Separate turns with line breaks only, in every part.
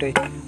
Bye.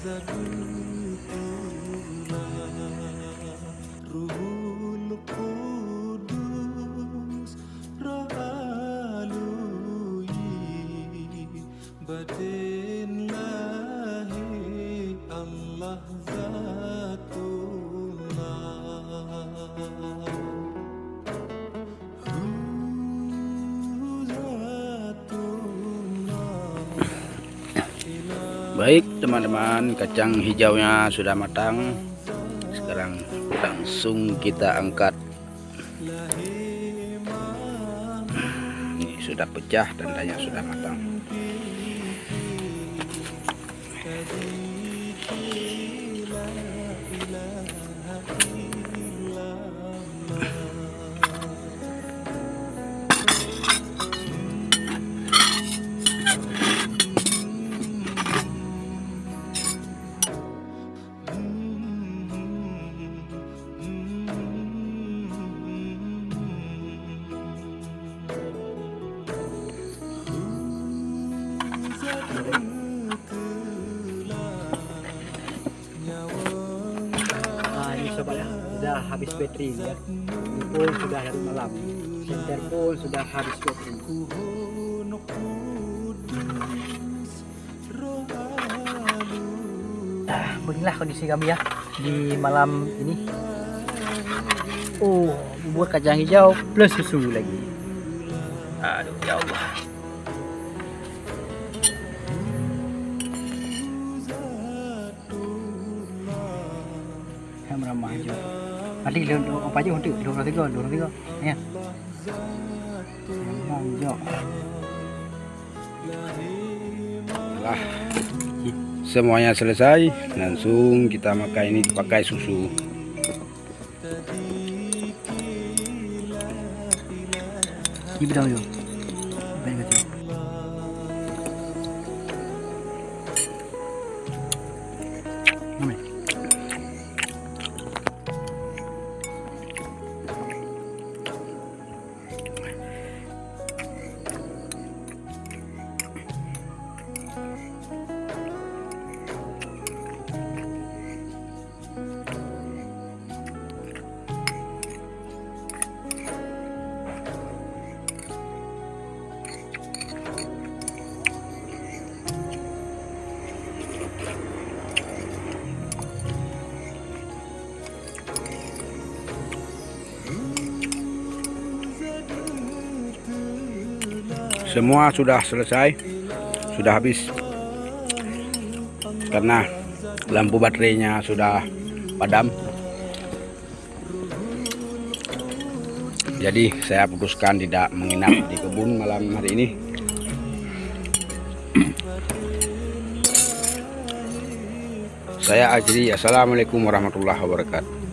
Zatul Ula
Ruhul Qudus Rohalui Batin Lahi Allah.
Baik teman-teman, kacang hijaunya sudah matang. Sekarang langsung kita angkat. sudah pecah dan tanya sudah matang
habis bateri ya. Pun sudah dari malam. Senter pun sudah habis bateri. Nah, beginilah kondisi kami ya di malam ini. Oh, bubur kacang hijau plus susu lagi. Aduh, ya Allah. Yang ramah aja. Nanti lu apa aja untuk dua tiga, dua tiga, ya. Yang hijau.
setelah semuanya selesai langsung kita makan ini pakai susu
Ini bidang yo. Baik.
Semua sudah selesai sudah habis. Karena lampu baterainya sudah padam. Jadi saya putuskan tidak menginap di kebun malam hari ini. Saya akhiri assalamualaikum warahmatullahi wabarakatuh